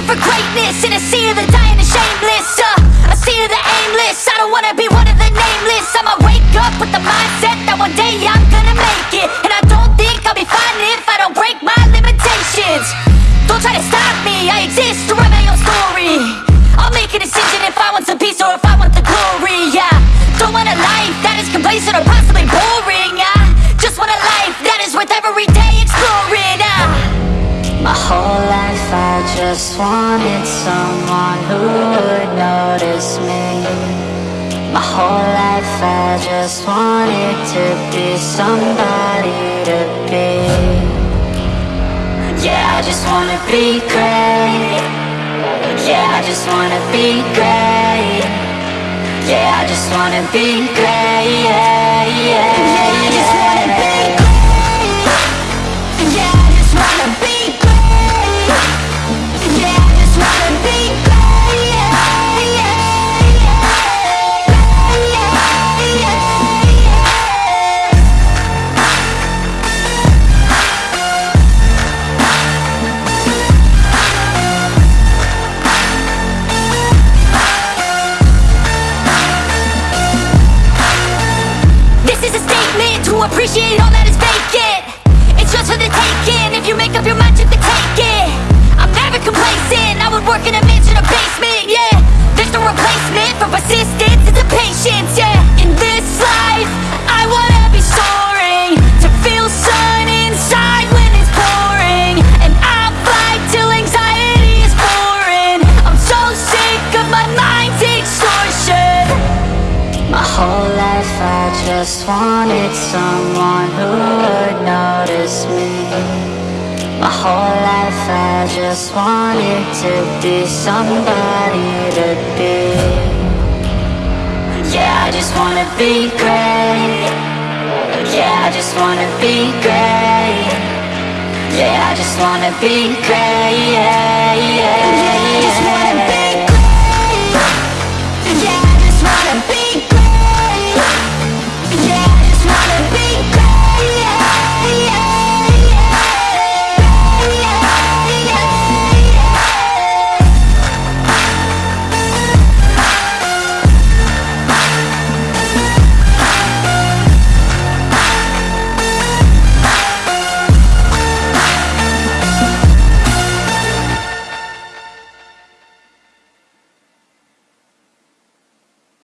nameless In a sea of the dying and shameless uh, A sea of the aimless. I don't wanna be one of the nameless. I'ma wake up with the mindset that one day I'm gonna make it. And I don't think I'll be fine if I don't break my limitations. Don't try to stop me, I exist to write my own story. I'll make a decision just wanted someone who would notice me. My whole life I just wanted to be somebody to be. Yeah, I just wanna be great. Yeah, I just wanna be great. Yeah, I just wanna be great. Yeah, yeah, all that is vacant It's just for the taking If you make up your mind, you can take it. I'm never complacent. I would work in a just wanted someone who would notice me. My whole life I just wanted to be somebody to be. Yeah, I just wanna be great. Yeah, I just wanna be great. Yeah, I just wanna be great. Yeah, yeah,